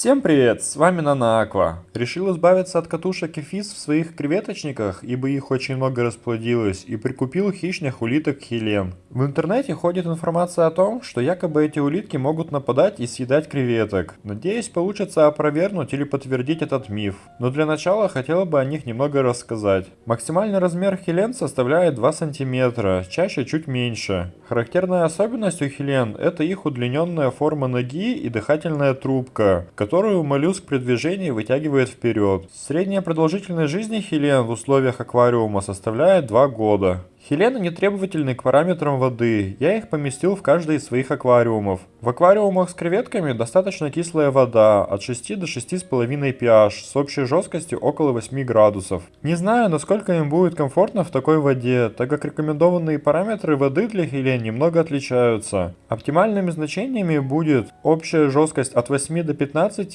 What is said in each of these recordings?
Всем привет, с вами Нанааква. Решил избавиться от катушек и физ в своих креветочниках, ибо их очень много расплодилось, и прикупил хищных улиток хелен. В интернете ходит информация о том, что якобы эти улитки могут нападать и съедать креветок. Надеюсь, получится опровергнуть или подтвердить этот миф. Но для начала хотела бы о них немного рассказать. Максимальный размер хелен составляет 2 см, чаще чуть меньше. Характерная особенность у хелен это их удлиненная форма ноги и дыхательная трубка, которую моллюск при движении вытягивает вперед. Средняя продолжительность жизни хелен в условиях аквариума составляет 2 года. Хелены не требовательны к параметрам воды, я их поместил в каждый из своих аквариумов. В аквариумах с креветками достаточно кислая вода, от 6 до 6,5 pH, с общей жесткостью около 8 градусов. Не знаю, насколько им будет комфортно в такой воде, так как рекомендованные параметры воды для хелен немного отличаются. Оптимальными значениями будет общая жесткость от 8 до 15,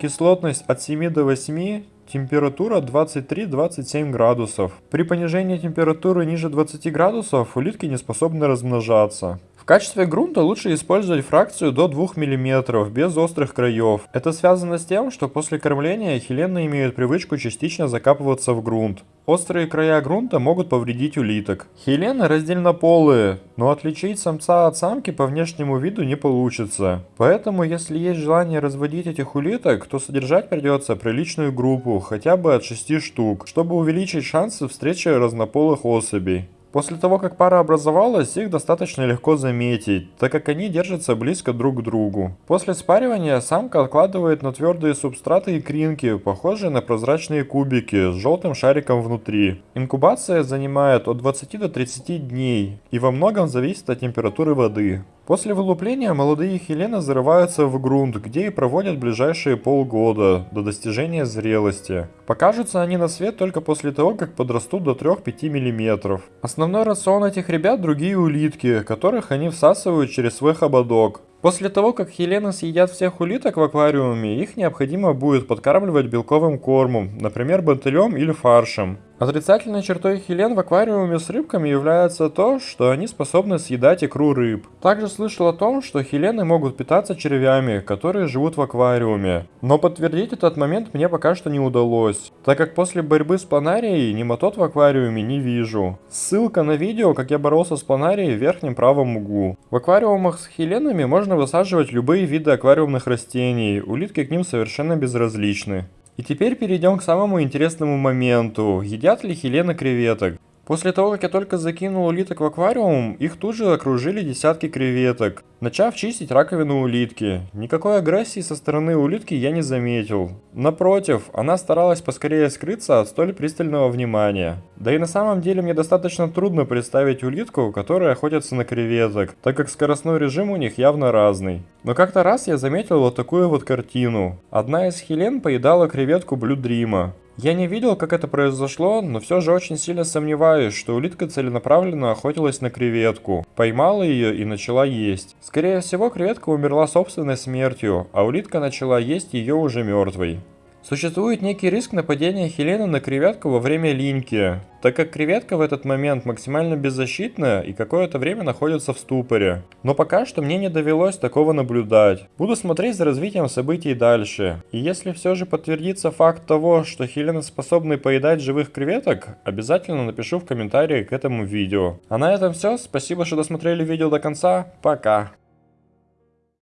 кислотность от 7 до 8, Температура 23-27 градусов. При понижении температуры ниже 20 градусов улитки не способны размножаться. В качестве грунта лучше использовать фракцию до 2 мм, без острых краев. Это связано с тем, что после кормления хилены имеют привычку частично закапываться в грунт. Острые края грунта могут повредить улиток. Хилены раздельнополые, но отличить самца от самки по внешнему виду не получится. Поэтому, если есть желание разводить этих улиток, то содержать придется приличную группу, хотя бы от 6 штук, чтобы увеличить шансы встречи разнополых особей. После того, как пара образовалась, их достаточно легко заметить, так как они держатся близко друг к другу. После спаривания самка откладывает на твердые субстраты икринки, похожие на прозрачные кубики с желтым шариком внутри. Инкубация занимает от 20 до 30 дней и во многом зависит от температуры воды. После вылупления молодые хелены зарываются в грунт, где и проводят ближайшие полгода, до достижения зрелости. Покажутся они на свет только после того, как подрастут до 3-5 мм. Основной рацион этих ребят другие улитки, которых они всасывают через свой хоботок. После того, как хелены съедят всех улиток в аквариуме, их необходимо будет подкармливать белковым кормом, например бентелем или фаршем. Отрицательной чертой хелен в аквариуме с рыбками является то, что они способны съедать икру рыб. Также слышал о том, что хелены могут питаться червями, которые живут в аквариуме. Но подтвердить этот момент мне пока что не удалось, так как после борьбы с планарией нематод в аквариуме не вижу. Ссылка на видео, как я боролся с планарией в верхнем правом углу. В аквариумах с хеленами можно высаживать любые виды аквариумных растений, улитки к ним совершенно безразличны. И теперь перейдем к самому интересному моменту. Едят ли хилены креветок? После того, как я только закинул улиток в аквариум, их тут же окружили десятки креветок, начав чистить раковину улитки. Никакой агрессии со стороны улитки я не заметил. Напротив, она старалась поскорее скрыться от столь пристального внимания. Да и на самом деле мне достаточно трудно представить улитку, которая охотится на креветок, так как скоростной режим у них явно разный. Но как-то раз я заметил вот такую вот картину. Одна из хелен поедала креветку Блю Дрима. Я не видел, как это произошло, но все же очень сильно сомневаюсь, что улитка целенаправленно охотилась на креветку, поймала ее и начала есть. Скорее всего, креветка умерла собственной смертью, а улитка начала есть ее уже мертвой. Существует некий риск нападения Хелены на креветку во время линьки, так как креветка в этот момент максимально беззащитна и какое-то время находится в ступоре. Но пока что мне не довелось такого наблюдать. Буду смотреть за развитием событий дальше. И если все же подтвердится факт того, что Хелены способны поедать живых креветок, обязательно напишу в комментарии к этому видео. А на этом все, спасибо, что досмотрели видео до конца, пока!